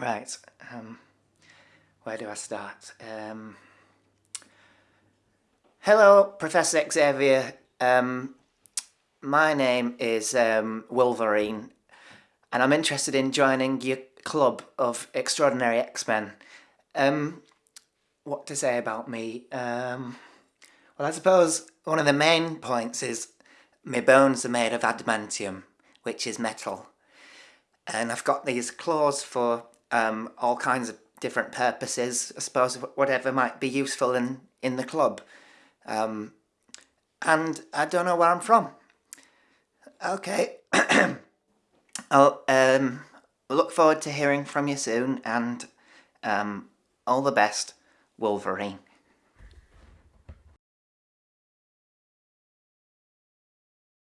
Right, um, where do I start? Um, hello, Professor Xavier. Um, my name is um, Wolverine, and I'm interested in joining your club of extraordinary X-Men. Um, what to say about me? Um, well, I suppose one of the main points is my bones are made of adamantium, which is metal. And I've got these claws for um, all kinds of different purposes, I suppose, whatever might be useful in, in the club. Um, and I don't know where I'm from. Okay. I'll um, look forward to hearing from you soon and um, all the best, Wolverine.